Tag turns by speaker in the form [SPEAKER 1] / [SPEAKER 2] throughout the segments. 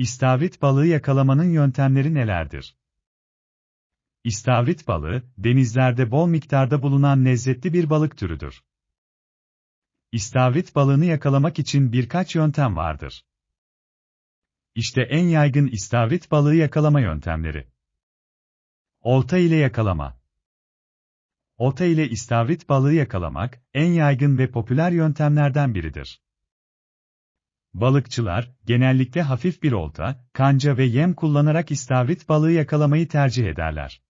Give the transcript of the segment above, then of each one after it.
[SPEAKER 1] İstavrit balığı yakalamanın yöntemleri nelerdir? İstavrit balığı, denizlerde bol miktarda bulunan lezzetli bir balık türüdür. İstavrit balığını yakalamak için birkaç yöntem vardır. İşte en yaygın istavrit balığı yakalama yöntemleri. Olta ile yakalama. Olta ile istavrit balığı yakalamak, en yaygın ve popüler yöntemlerden biridir. Balıkçılar, genellikle hafif bir olta, kanca ve yem kullanarak istavrit balığı yakalamayı tercih ederler.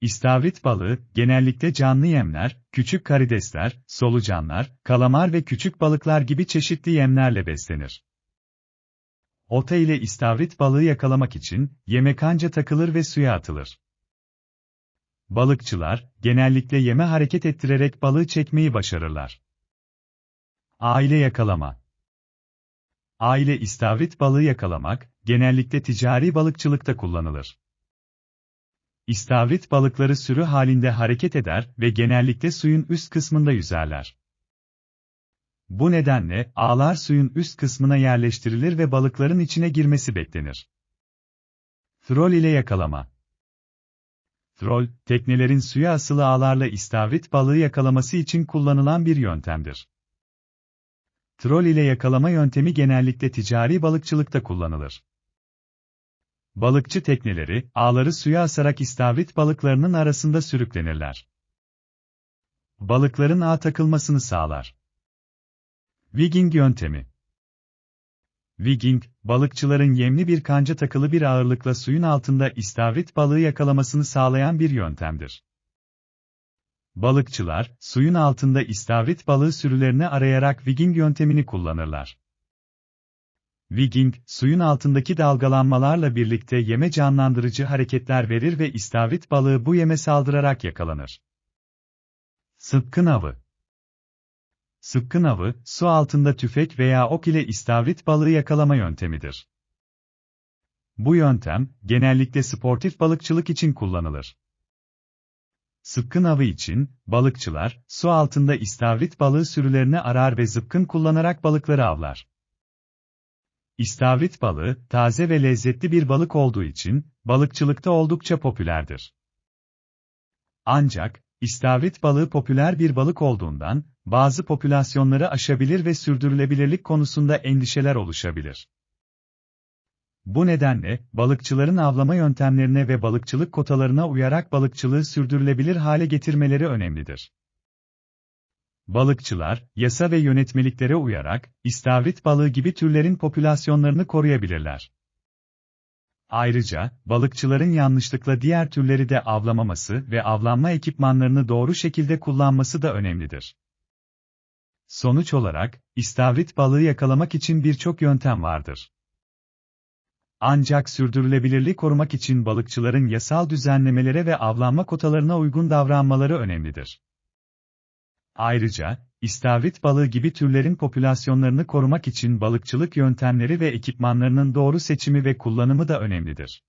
[SPEAKER 1] İstavrit balığı, genellikle canlı yemler, küçük karidesler, solucanlar, kalamar ve küçük balıklar gibi çeşitli yemlerle beslenir. Olta ile istavrit balığı yakalamak için, yeme kanca takılır ve suya atılır. Balıkçılar, genellikle yeme hareket ettirerek balığı çekmeyi başarırlar. Aile yakalama Aile istavrit balığı yakalamak, genellikle ticari balıkçılıkta kullanılır. İstavrit balıkları sürü halinde hareket eder ve genellikle suyun üst kısmında yüzerler. Bu nedenle ağlar suyun üst kısmına yerleştirilir ve balıkların içine girmesi beklenir. Troll ile yakalama Troll, teknelerin suya asılı ağlarla istavrit balığı yakalaması için kullanılan bir yöntemdir. Troll ile yakalama yöntemi genellikle ticari balıkçılıkta kullanılır. Balıkçı tekneleri, ağları suya asarak istavrit balıklarının arasında sürüklenirler. Balıkların ağ takılmasını sağlar. Wigging yöntemi Wigging, balıkçıların yemli bir kanca takılı bir ağırlıkla suyun altında istavrit balığı yakalamasını sağlayan bir yöntemdir. Balıkçılar, suyun altında istavrit balığı sürülerini arayarak Wigging yöntemini kullanırlar. Wigging, suyun altındaki dalgalanmalarla birlikte yeme canlandırıcı hareketler verir ve istavrit balığı bu yeme saldırarak yakalanır. Sıpkın avı Sıpkın avı, su altında tüfek veya ok ile istavrit balığı yakalama yöntemidir. Bu yöntem, genellikle sportif balıkçılık için kullanılır. Sıpkın avı için, balıkçılar, su altında istavrit balığı sürülerini arar ve zıpkın kullanarak balıkları avlar. İstavrit balığı, taze ve lezzetli bir balık olduğu için, balıkçılıkta oldukça popülerdir. Ancak, istavrit balığı popüler bir balık olduğundan, bazı popülasyonları aşabilir ve sürdürülebilirlik konusunda endişeler oluşabilir. Bu nedenle, balıkçıların avlama yöntemlerine ve balıkçılık kotalarına uyarak balıkçılığı sürdürülebilir hale getirmeleri önemlidir. Balıkçılar, yasa ve yönetmeliklere uyarak, istavrit balığı gibi türlerin popülasyonlarını koruyabilirler. Ayrıca, balıkçıların yanlışlıkla diğer türleri de avlamaması ve avlanma ekipmanlarını doğru şekilde kullanması da önemlidir. Sonuç olarak, istavrit balığı yakalamak için birçok yöntem vardır. Ancak sürdürülebilirliği korumak için balıkçıların yasal düzenlemelere ve avlanma kotalarına uygun davranmaları önemlidir. Ayrıca, istavrit balığı gibi türlerin popülasyonlarını korumak için balıkçılık yöntemleri ve ekipmanlarının doğru seçimi ve kullanımı da önemlidir.